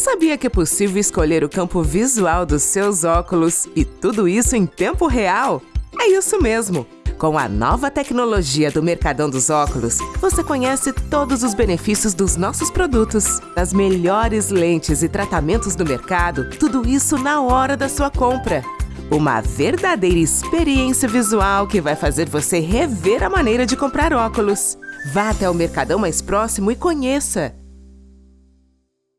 Sabia que é possível escolher o campo visual dos seus óculos e tudo isso em tempo real? É isso mesmo! Com a nova tecnologia do Mercadão dos Óculos, você conhece todos os benefícios dos nossos produtos, as melhores lentes e tratamentos do mercado, tudo isso na hora da sua compra. Uma verdadeira experiência visual que vai fazer você rever a maneira de comprar óculos. Vá até o Mercadão mais próximo e conheça!